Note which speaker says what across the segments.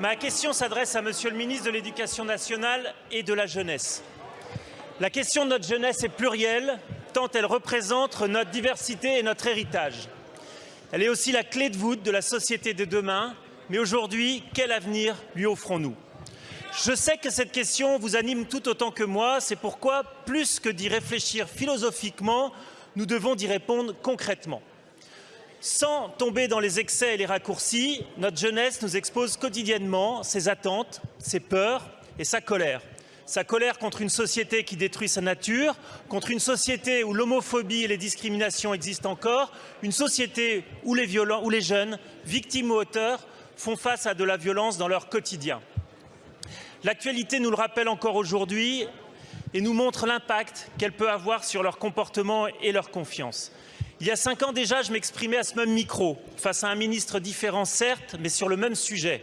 Speaker 1: Ma question s'adresse à Monsieur le ministre de l'Éducation nationale et de la jeunesse. La question de notre jeunesse est plurielle, tant elle représente notre diversité et notre héritage. Elle est aussi la clé de voûte de la société de demain. Mais aujourd'hui, quel avenir lui offrons-nous? Je sais que cette question vous anime tout autant que moi. C'est pourquoi, plus que d'y réfléchir philosophiquement, nous devons d'y répondre concrètement. Sans tomber dans les excès et les raccourcis, notre jeunesse nous expose quotidiennement ses attentes, ses peurs et sa colère. Sa colère contre une société qui détruit sa nature, contre une société où l'homophobie et les discriminations existent encore, une société où les, jeunes, victimes ou auteurs, font face à de la violence dans leur quotidien. L'actualité nous le rappelle encore aujourd'hui et nous montre l'impact qu'elle peut avoir sur leur comportement et leur confiance. Il y a cinq ans déjà, je m'exprimais à ce même micro, face à un ministre différent certes, mais sur le même sujet.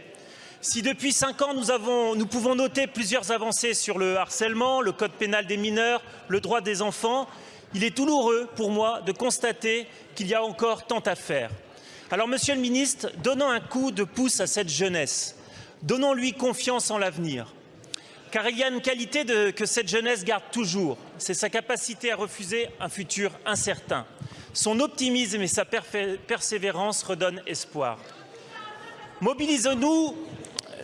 Speaker 1: Si depuis cinq ans, nous, nous pouvons noter plusieurs avancées sur le harcèlement, le code pénal des mineurs, le droit des enfants, il est douloureux pour moi de constater qu'il y a encore tant à faire. Alors, Monsieur le ministre, donnons un coup de pouce à cette jeunesse. Donnons-lui confiance en l'avenir. Car il y a une qualité que cette jeunesse garde toujours, c'est sa capacité à refuser un futur incertain. Son optimisme et sa persévérance redonnent espoir. Mobilisons-nous,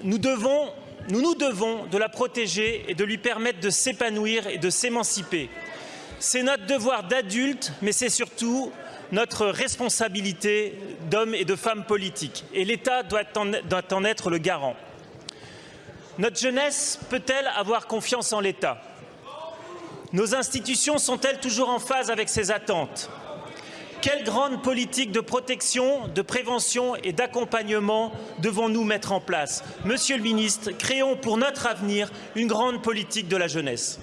Speaker 1: nous, devons, nous nous devons de la protéger et de lui permettre de s'épanouir et de s'émanciper. C'est notre devoir d'adulte, mais c'est surtout notre responsabilité d'hommes et de femmes politiques. Et l'État doit en être le garant. Notre jeunesse peut-elle avoir confiance en l'État? Nos institutions sont-elles toujours en phase avec ses attentes? Quelle grande politique de protection, de prévention et d'accompagnement devons-nous mettre en place? Monsieur le ministre, créons pour notre avenir une grande politique de la jeunesse.